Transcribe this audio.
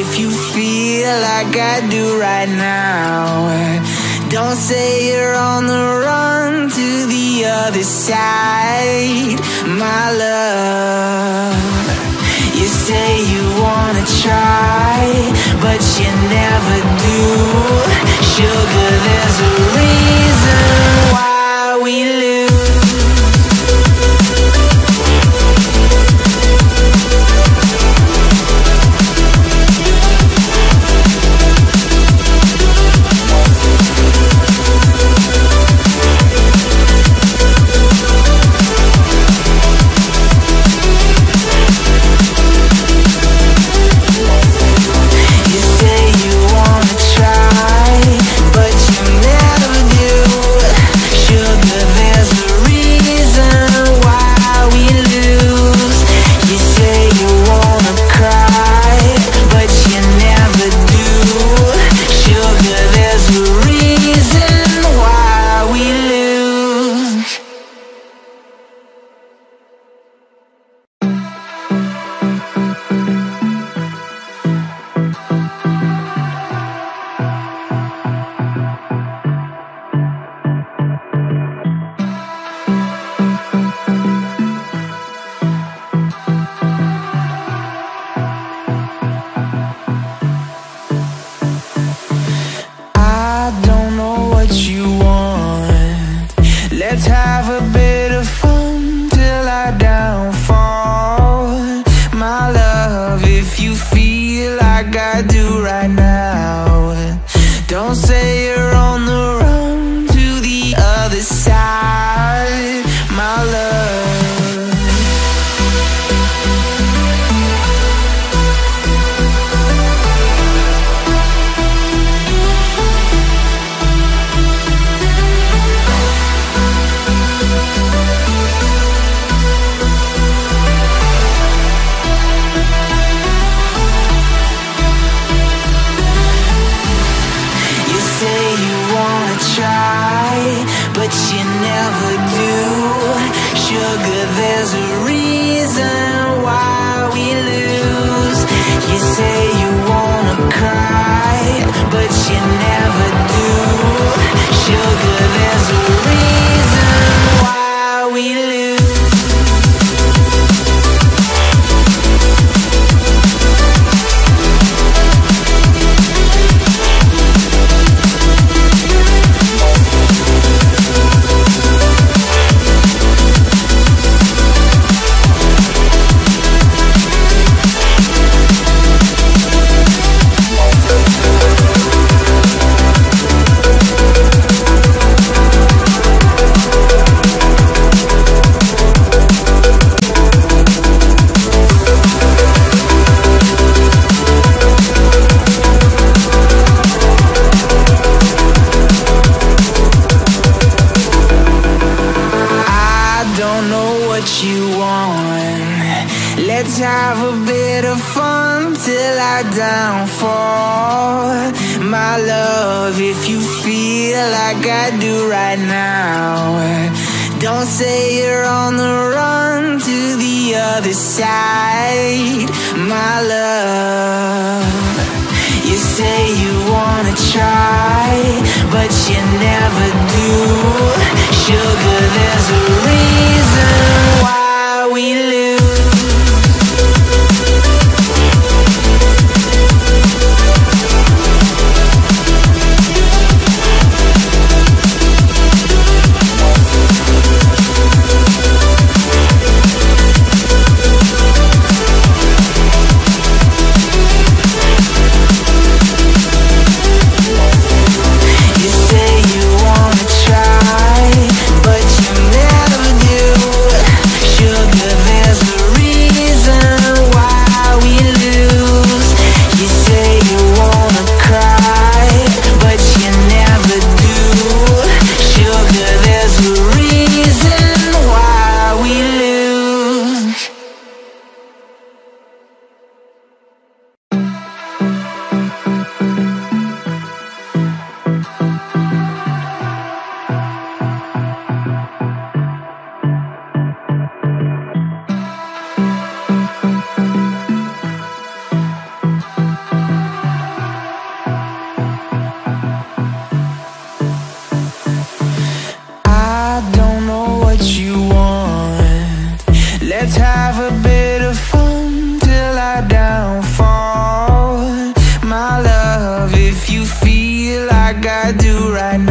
if you feel like I do right now, don't say you're on the run to the other side. My love, you say you wanna try, but you never do. Sugar, there's a you feel like I do right now, never do. Sugar, there's downfall. My love, if you feel like I do right now, don't say you're on the run to the other side. My love. You say you wanna try, but you never do. you feel like I do right now